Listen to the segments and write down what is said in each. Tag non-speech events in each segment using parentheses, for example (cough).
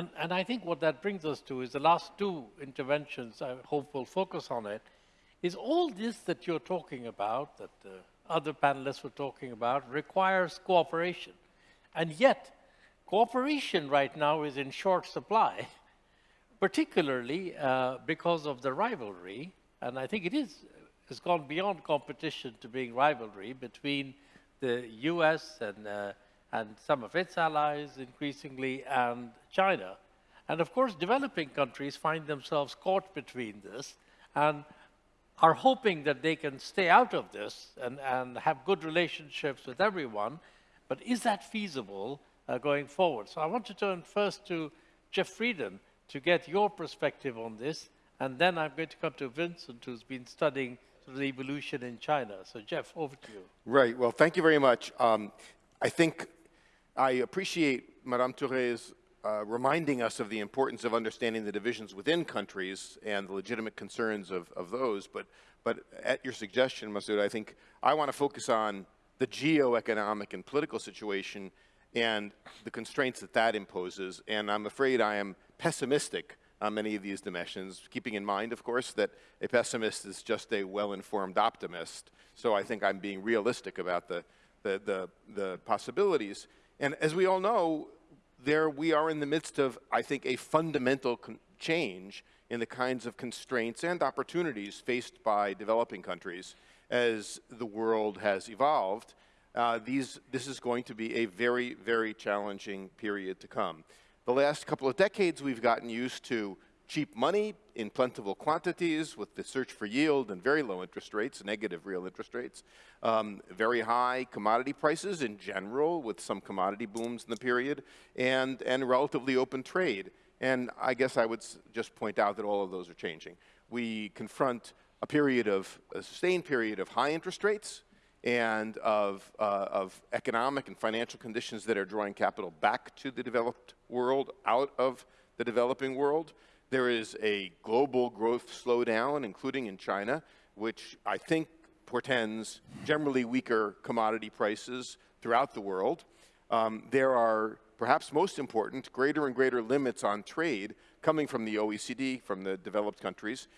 And, and I think what that brings us to is the last two interventions, I hope we'll focus on it, is all this that you're talking about, that other panelists were talking about, requires cooperation. And yet, cooperation right now is in short supply, (laughs) particularly uh, because of the rivalry, and I think it is, has gone beyond competition to being rivalry between the US and uh, and some of its allies increasingly, and China. And of course, developing countries find themselves caught between this and are hoping that they can stay out of this and, and have good relationships with everyone. But is that feasible uh, going forward? So I want to turn first to Jeff Frieden to get your perspective on this. And then I'm going to come to Vincent, who's been studying the evolution in China. So Jeff, over to you. Right. Well, thank you very much. Um, I think I appreciate Madame Toure's uh, reminding us of the importance of understanding the divisions within countries and the legitimate concerns of, of those. But, but at your suggestion, Masood, I think I want to focus on the geo-economic and political situation and the constraints that that imposes. And I'm afraid I am pessimistic on many of these dimensions, keeping in mind, of course, that a pessimist is just a well-informed optimist. So I think I'm being realistic about the, the, the, the possibilities. And as we all know, there we are in the midst of, I think, a fundamental change in the kinds of constraints and opportunities faced by developing countries as the world has evolved. Uh, these, this is going to be a very, very challenging period to come. The last couple of decades, we've gotten used to cheap money in plentiful quantities with the search for yield and very low interest rates, negative real interest rates, um, very high commodity prices in general with some commodity booms in the period, and, and relatively open trade. And I guess I would just point out that all of those are changing. We confront a period of, a sustained period of high interest rates and of, uh, of economic and financial conditions that are drawing capital back to the developed world, out of the developing world. There is a global growth slowdown, including in China, which I think portends generally weaker commodity prices throughout the world. Um, there are, perhaps most important, greater and greater limits on trade coming from the OECD, from the developed countries,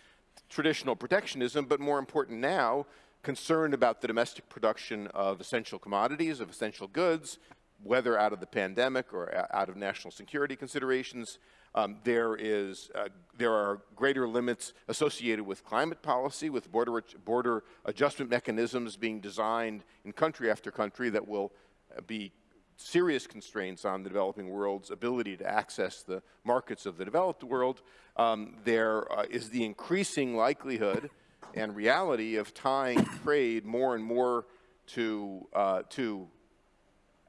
traditional protectionism, but more important now, concern about the domestic production of essential commodities, of essential goods, whether out of the pandemic or out of national security considerations, um, there, is, uh, there are greater limits associated with climate policy, with border, border adjustment mechanisms being designed in country after country that will uh, be serious constraints on the developing world's ability to access the markets of the developed world. Um, there uh, is the increasing likelihood and reality of tying trade more and more to, uh, to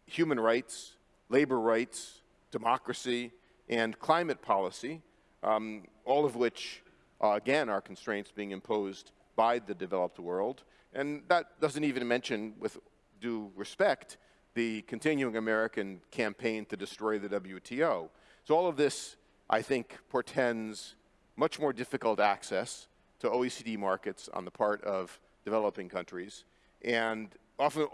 human rights, labor rights, democracy, and climate policy, um, all of which, uh, again, are constraints being imposed by the developed world. And that doesn't even mention, with due respect, the continuing American campaign to destroy the WTO. So all of this, I think, portends much more difficult access to OECD markets on the part of developing countries, and often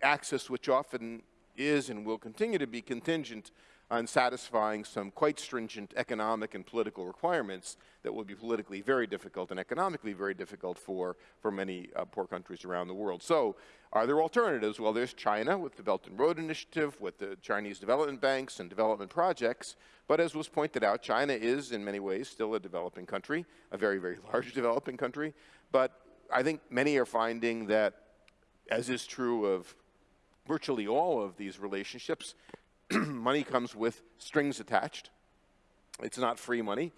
access which often is and will continue to be contingent on satisfying some quite stringent economic and political requirements that will be politically very difficult and economically very difficult for, for many uh, poor countries around the world. So are there alternatives? Well, there's China with the Belt and Road Initiative, with the Chinese development banks and development projects. But as was pointed out, China is in many ways still a developing country, a very, very (laughs) large developing country. But I think many are finding that, as is true of virtually all of these relationships, (clears throat) money comes with strings attached. It's not free money.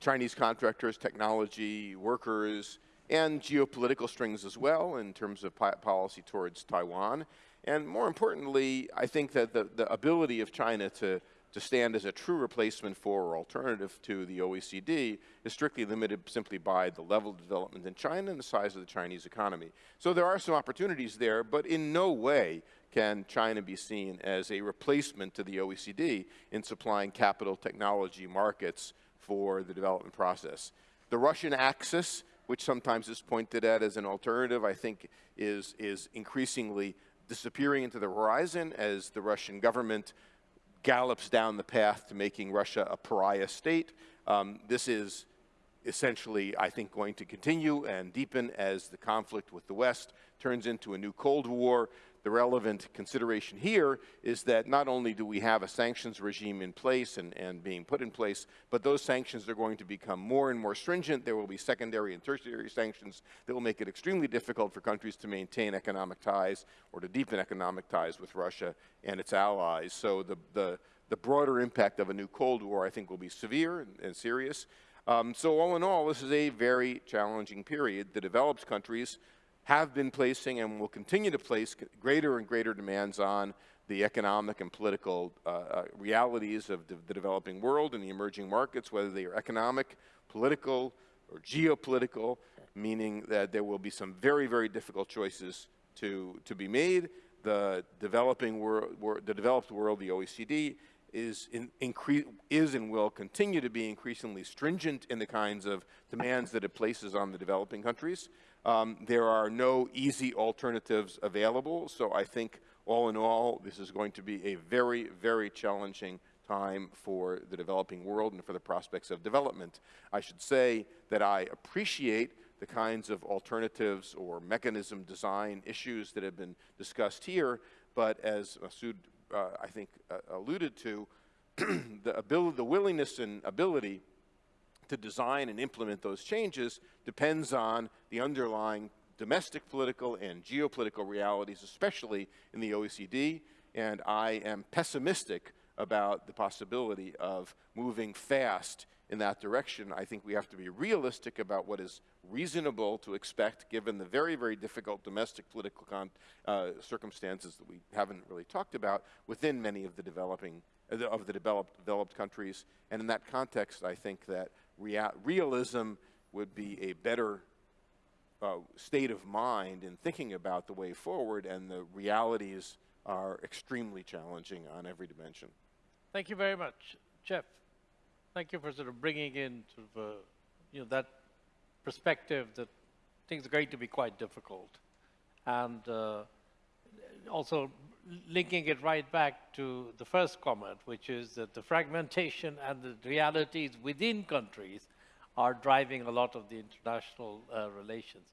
Chinese contractors, technology, workers, and geopolitical strings as well in terms of policy towards Taiwan. And more importantly, I think that the, the ability of China to to stand as a true replacement for or alternative to the OECD is strictly limited simply by the level of development in China and the size of the Chinese economy. So there are some opportunities there, but in no way can China be seen as a replacement to the OECD in supplying capital technology markets for the development process. The Russian axis, which sometimes is pointed at as an alternative, I think is, is increasingly disappearing into the horizon as the Russian government gallops down the path to making Russia a pariah state. Um, this is essentially, I think, going to continue and deepen as the conflict with the West turns into a new Cold War. The relevant consideration here is that not only do we have a sanctions regime in place and, and being put in place, but those sanctions are going to become more and more stringent. There will be secondary and tertiary sanctions that will make it extremely difficult for countries to maintain economic ties or to deepen economic ties with Russia and its allies. So the, the, the broader impact of a new Cold War, I think, will be severe and, and serious. Um, so all in all, this is a very challenging period. The developed countries have been placing and will continue to place greater and greater demands on the economic and political uh, uh, realities of the, the developing world and the emerging markets, whether they are economic, political, or geopolitical, meaning that there will be some very, very difficult choices to, to be made. The developing world, the developed world, the OECD, is, in, is and will continue to be increasingly stringent in the kinds of demands that it places on the developing countries. Um, there are no easy alternatives available, so I think all in all, this is going to be a very, very challenging time for the developing world and for the prospects of development. I should say that I appreciate the kinds of alternatives or mechanism design issues that have been discussed here, but as Masood uh, I think, uh, alluded to, (clears throat) the, ability, the willingness and ability to design and implement those changes depends on the underlying domestic political and geopolitical realities, especially in the OECD, and I am pessimistic about the possibility of moving fast in that direction. I think we have to be realistic about what is reasonable to expect given the very, very difficult domestic political uh, circumstances that we haven't really talked about within many of the developing, of the developed, developed countries. And in that context, I think that rea realism would be a better uh, state of mind in thinking about the way forward, and the realities are extremely challenging on every dimension. Thank you very much. Jeff, thank you for sort of bringing in sort of, uh, you know, that perspective that things are going to be quite difficult. And uh, also linking it right back to the first comment, which is that the fragmentation and the realities within countries are driving a lot of the international uh, relations.